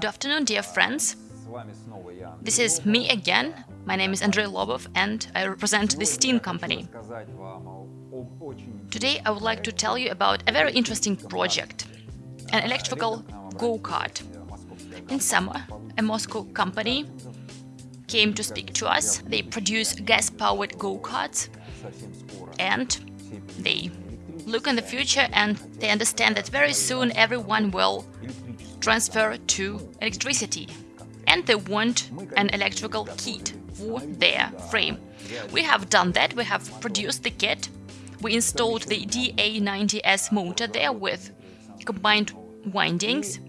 Good afternoon, dear friends. This is me again. My name is Andrei Lobov and I represent the Steam company. Today I would like to tell you about a very interesting project, an electrical go-kart. In summer, a Moscow company came to speak to us. They produce gas-powered go-karts and they look in the future and they understand that very soon everyone will transfer to electricity and they want an electrical kit for their frame. We have done that, we have produced the kit, we installed the DA90S motor there with combined windings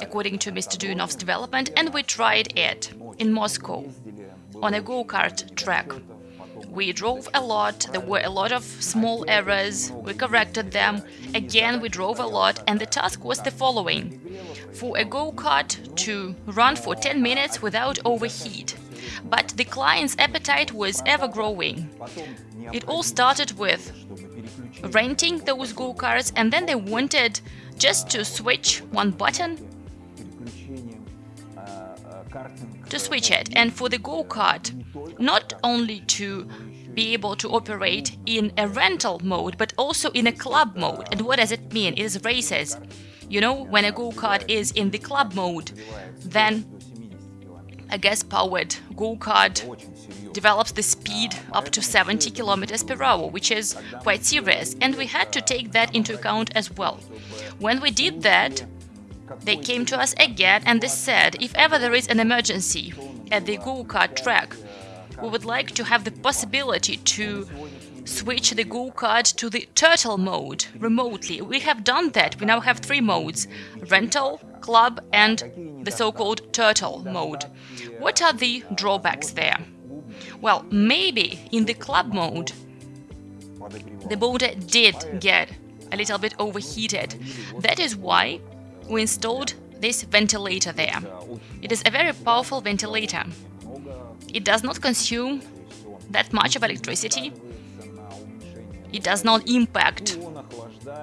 according to Mr. Duyunov's development and we tried it in Moscow on a go-kart track. We drove a lot, there were a lot of small errors, we corrected them, again we drove a lot and the task was the following. For a go-kart to run for 10 minutes without overheat. But the client's appetite was ever growing. It all started with renting those go-karts and then they wanted just to switch one button to switch it. And for the go-kart not only to be able to operate in a rental mode but also in a club mode. And what does it mean? It is races. You know when a go-kart is in the club mode then a gas-powered go-kart develops the speed up to 70 kilometers per hour, which is quite serious, and we had to take that into account as well. When we did that, they came to us again and they said, if ever there is an emergency at the go-kart track, we would like to have the possibility to switch the go-kart to the turtle mode remotely. We have done that. We now have three modes, rental, club and the so-called turtle mode. What are the drawbacks there? Well, maybe in the club mode the motor did get a little bit overheated. That is why we installed this ventilator there. It is a very powerful ventilator. It does not consume that much of electricity. It does not impact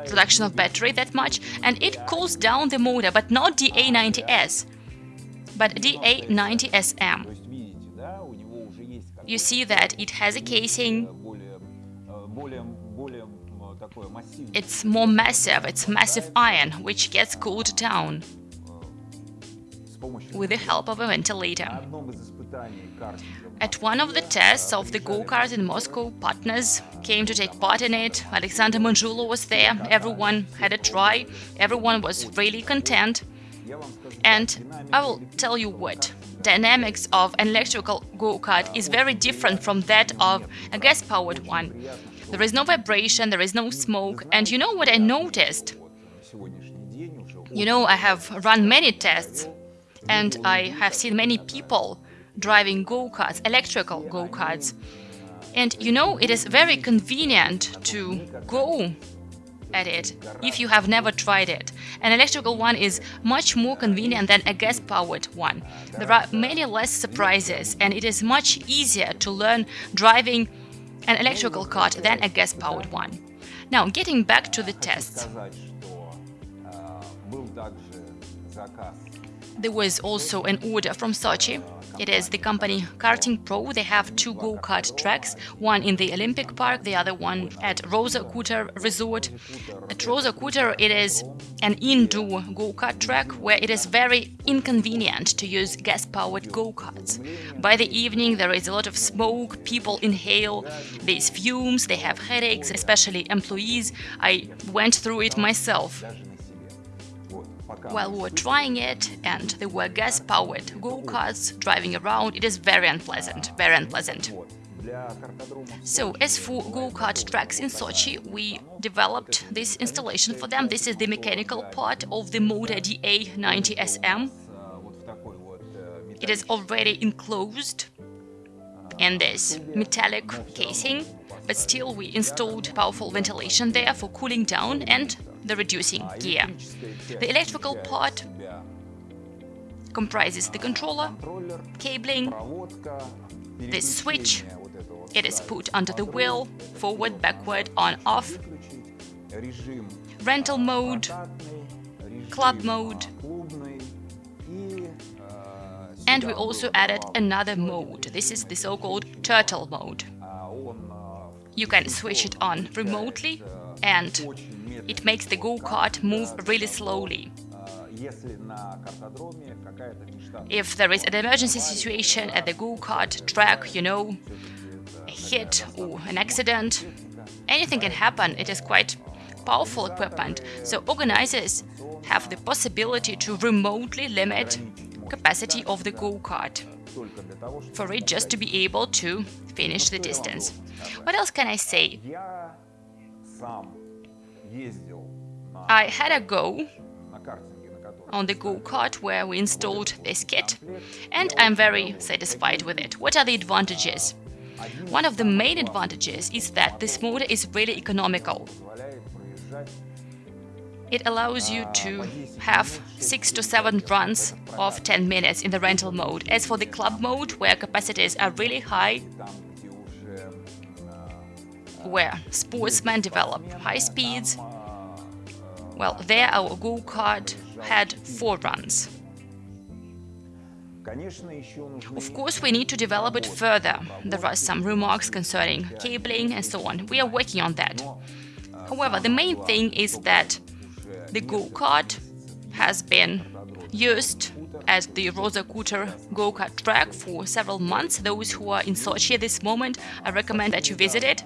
production of battery that much, and it cools down the motor, but not DA90S, but DA90SM. You see that it has a casing, it's more massive, it's massive iron, which gets cooled down with the help of a ventilator. At one of the tests of the go-kart in Moscow, partners came to take part in it. Alexander Manzhulo was there, everyone had a try, everyone was really content. And I will tell you what, dynamics of an electrical go-kart is very different from that of a gas-powered one. There is no vibration, there is no smoke, and you know what I noticed? You know, I have run many tests, and I have seen many people driving go-karts, electrical go-karts. And you know, it is very convenient to go at it if you have never tried it. An electrical one is much more convenient than a gas-powered one. There are many less surprises and it is much easier to learn driving an electrical kart than a gas-powered one. Now, getting back to the tests. There was also an order from Sochi it is the company Karting Pro. They have two go-kart tracks, one in the Olympic Park, the other one at Rosa Khutor Resort. At Rosa Khutor, it is an indoor go-kart track where it is very inconvenient to use gas-powered go-karts. By the evening, there is a lot of smoke, people inhale these fumes, they have headaches, especially employees. I went through it myself while we were trying it and there were gas-powered go-karts driving around, it is very unpleasant, very unpleasant. So, as for go-kart tracks in Sochi, we developed this installation for them. This is the mechanical part of the motor DA90SM. It is already enclosed in this metallic casing, but still we installed powerful ventilation there for cooling down and the reducing gear. The electrical part comprises the controller, cabling, this switch, it is put under the wheel, forward, backward, on, off, rental mode, club mode, And we also added another mode. This is the so-called turtle mode. You can switch it on remotely and it makes the go-kart move really slowly. If there is an emergency situation at the go-kart track, you know, a hit or an accident, anything can happen. It is quite powerful equipment, so organizers have the possibility to remotely limit capacity of the go-kart for it just to be able to finish the distance. What else can I say? I had a go on the go-kart where we installed this kit and I'm very satisfied with it. What are the advantages? One of the main advantages is that this motor is really economical. It allows you to have 6 to 7 runs of 10 minutes in the rental mode. As for the club mode, where capacities are really high, where sportsmen develop high speeds, well, there our go-kart had 4 runs. Of course, we need to develop it further. There are some remarks concerning cabling and so on. We are working on that. However, the main thing is that the go-kart has been used at the Rosa Khutor go-kart track for several months. Those who are in Sochi at this moment, I recommend that you visit it.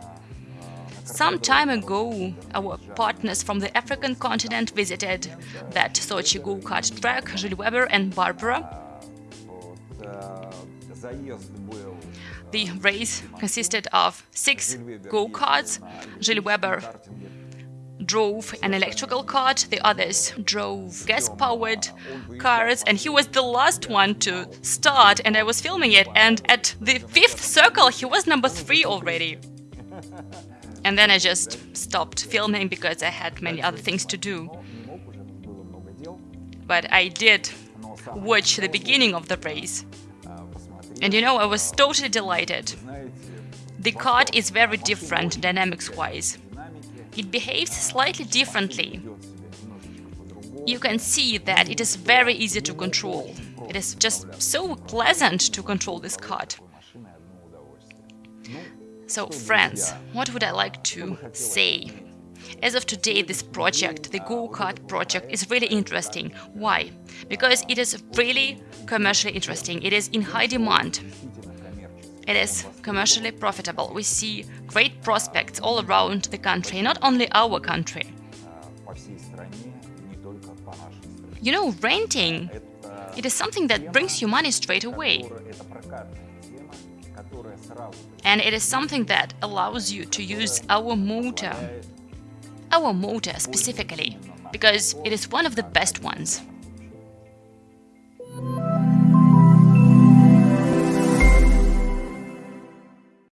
Some time ago, our partners from the African continent visited that Sochi go-kart track, Gilles Weber and Barbara. The race consisted of six go-karts. Gilles Weber drove an electrical cart, the others drove gas-powered cars, and he was the last one to start, and I was filming it, and at the fifth circle he was number three already. And then I just stopped filming because I had many other things to do. But I did watch the beginning of the race. And you know, I was totally delighted. The cart is very different dynamics-wise it behaves slightly differently. You can see that it is very easy to control. It is just so pleasant to control this cart. So, friends, what would I like to say? As of today, this project, the go-kart project, is really interesting. Why? Because it is really commercially interesting. It is in high demand. It is commercially profitable. We see great prospects all around the country, not only our country. You know, renting, it is something that brings you money straight away. And it is something that allows you to use our motor, our motor specifically, because it is one of the best ones.